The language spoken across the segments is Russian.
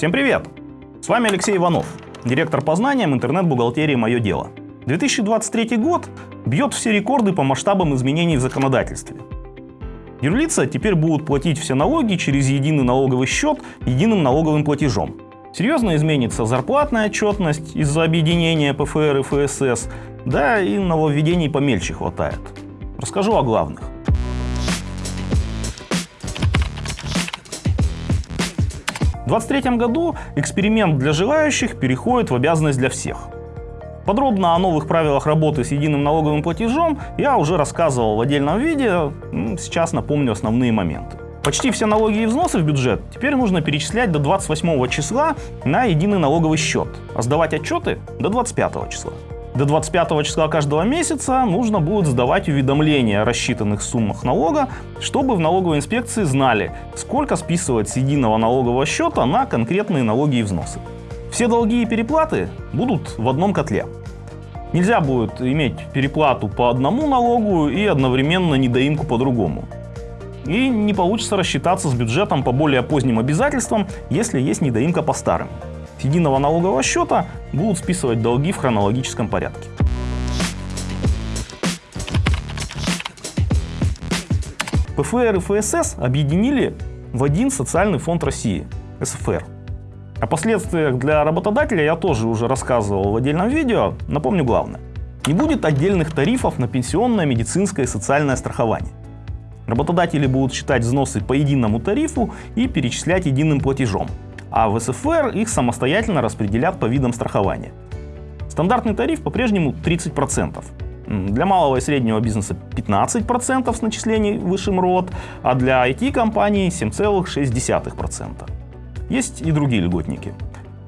Всем привет! С вами Алексей Иванов, директор по знаниям интернет-бухгалтерии «Мое дело». 2023 год бьет все рекорды по масштабам изменений в законодательстве. Юрлица теперь будут платить все налоги через единый налоговый счет единым налоговым платежом. Серьезно изменится зарплатная отчетность из-за объединения ПФР и ФСС, да и нововведений помельче хватает. Расскажу о главных. В 2023 году эксперимент для желающих переходит в обязанность для всех. Подробно о новых правилах работы с единым налоговым платежом я уже рассказывал в отдельном видео, сейчас напомню основные моменты. Почти все налоги и взносы в бюджет теперь нужно перечислять до 28 числа на единый налоговый счет, а сдавать отчеты до 25 числа. До 25 числа каждого месяца нужно будет сдавать уведомления о рассчитанных суммах налога, чтобы в налоговой инспекции знали, сколько списывать с единого налогового счета на конкретные налоги и взносы. Все долги и переплаты будут в одном котле. Нельзя будет иметь переплату по одному налогу и одновременно недоимку по другому. И не получится рассчитаться с бюджетом по более поздним обязательствам, если есть недоимка по старым. Единого налогового счета будут списывать долги в хронологическом порядке. ПФР и ФСС объединили в один социальный фонд России – СФР. О последствиях для работодателя я тоже уже рассказывал в отдельном видео. Напомню главное. Не будет отдельных тарифов на пенсионное, медицинское и социальное страхование. Работодатели будут считать взносы по единому тарифу и перечислять единым платежом а в СФР их самостоятельно распределят по видам страхования. Стандартный тариф по-прежнему 30%. Для малого и среднего бизнеса 15% с начислений высшим РОД, а для IT-компаний 7,6%. Есть и другие льготники.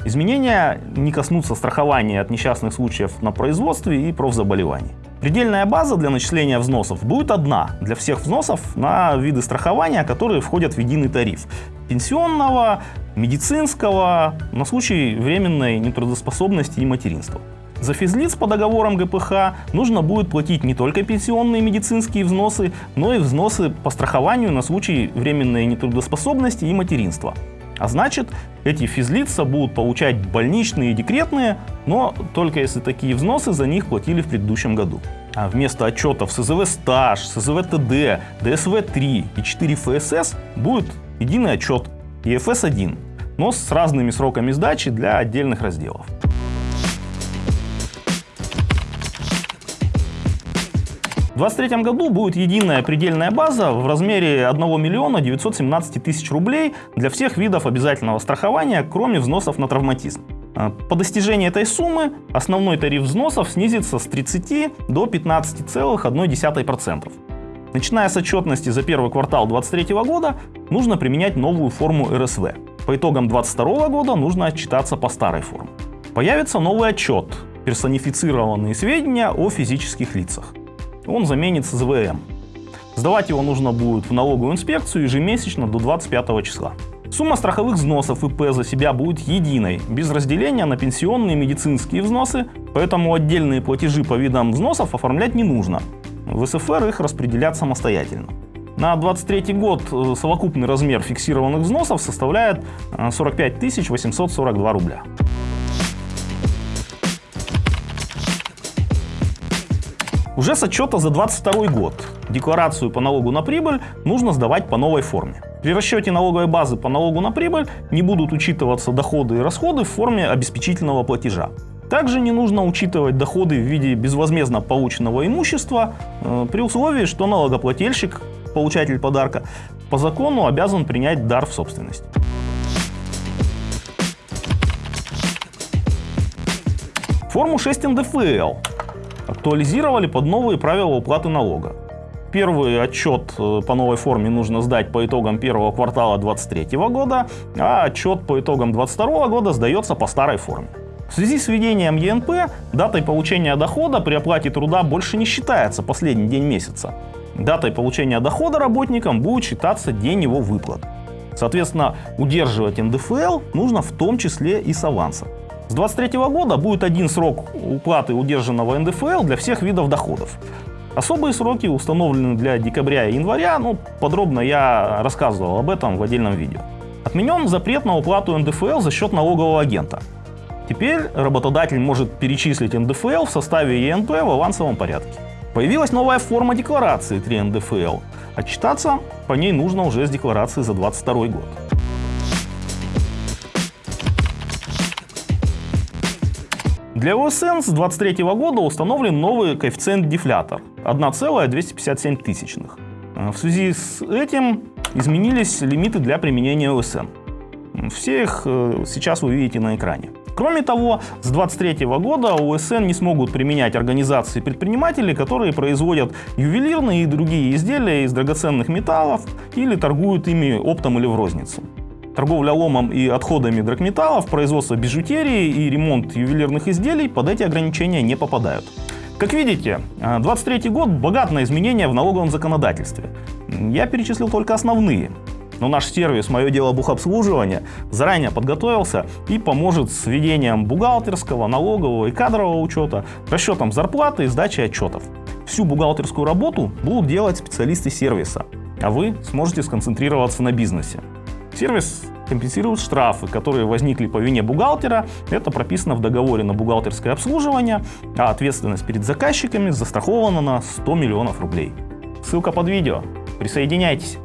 Изменения не коснутся страхования от несчастных случаев на производстве и профзаболеваний. Предельная база для начисления взносов будет одна для всех взносов на виды страхования, которые входят в единый тариф. Пенсионного, медицинского, на случай временной нетрудоспособности и материнства. За физлиц по договорам ГПХ нужно будет платить не только пенсионные медицинские взносы, но и взносы по страхованию на случай временной нетрудоспособности и материнства. А значит, эти физлица будут получать больничные и декретные, но только если такие взносы за них платили в предыдущем году. А вместо отчетов СЗВ стаж, СЗВ ТД, ДСВ-3 и 4 ФСС будет единый отчет ЕФС-1, но с разными сроками сдачи для отдельных разделов. В 2023 году будет единая предельная база в размере 1 миллиона 917 тысяч рублей для всех видов обязательного страхования, кроме взносов на травматизм. А, по достижении этой суммы основной тариф взносов снизится с 30 до 15,1%. Начиная с отчетности за первый квартал 2023 года нужно применять новую форму РСВ. По итогам 2022 года нужно отчитаться по старой форме. Появится новый отчет «Персонифицированные сведения о физических лицах» он заменит СЗВМ. Сдавать его нужно будет в налоговую инспекцию ежемесячно до 25 числа. Сумма страховых взносов ИП за себя будет единой, без разделения на пенсионные и медицинские взносы, поэтому отдельные платежи по видам взносов оформлять не нужно. В СФР их распределят самостоятельно. На 2023 год э, совокупный размер фиксированных взносов составляет 45 э, 842 рубля. Уже с отчета за 2022 год декларацию по налогу на прибыль нужно сдавать по новой форме. При расчете налоговой базы по налогу на прибыль не будут учитываться доходы и расходы в форме обеспечительного платежа. Также не нужно учитывать доходы в виде безвозмездно полученного имущества э, при условии, что налогоплательщик, получатель подарка, по закону обязан принять дар в собственность. Форму 6 НДФЛ актуализировали под новые правила уплаты налога. Первый отчет э, по новой форме нужно сдать по итогам первого квартала 2023 года, а отчет по итогам 2022 года сдается по старой форме. В связи с введением ЕНП датой получения дохода при оплате труда больше не считается последний день месяца. Датой получения дохода работникам будет считаться день его выплат. Соответственно, удерживать НДФЛ нужно в том числе и с аванса. С 2023 года будет один срок уплаты удержанного НДФЛ для всех видов доходов. Особые сроки установлены для декабря и января, ну, подробно я рассказывал об этом в отдельном видео. Отменен запрет на уплату НДФЛ за счет налогового агента. Теперь работодатель может перечислить НДФЛ в составе ЕНП в авансовом порядке. Появилась новая форма декларации 3 НДФЛ. Отчитаться по ней нужно уже с декларации за 2022 год. Для ОСН с 2023 года установлен новый коэффициент-дефлятор 1,257. тысячных. В связи с этим изменились лимиты для применения ОСН. Все их э, сейчас вы видите на экране. Кроме того, с 2023 года ОСН не смогут применять организации предпринимателей, которые производят ювелирные и другие изделия из драгоценных металлов или торгуют ими оптом или в розницу. Торговля ломом и отходами драгметаллов, производство бижутерии и ремонт ювелирных изделий под эти ограничения не попадают. Как видите, 23 год богат на изменения в налоговом законодательстве. Я перечислил только основные. Но наш сервис «Мое дело бухобслуживания» заранее подготовился и поможет с ведением бухгалтерского, налогового и кадрового учета, расчетом зарплаты и сдачей отчетов. Всю бухгалтерскую работу будут делать специалисты сервиса, а вы сможете сконцентрироваться на бизнесе. Сервис компенсирует штрафы, которые возникли по вине бухгалтера. Это прописано в договоре на бухгалтерское обслуживание, а ответственность перед заказчиками застрахована на 100 миллионов рублей. Ссылка под видео. Присоединяйтесь.